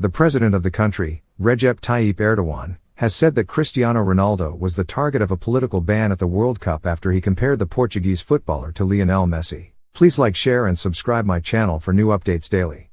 The president of the country, Recep Tayyip Erdogan, has said that Cristiano Ronaldo was the target of a political ban at the World Cup after he compared the Portuguese footballer to Lionel Messi. Please like, share and subscribe my channel for new updates daily.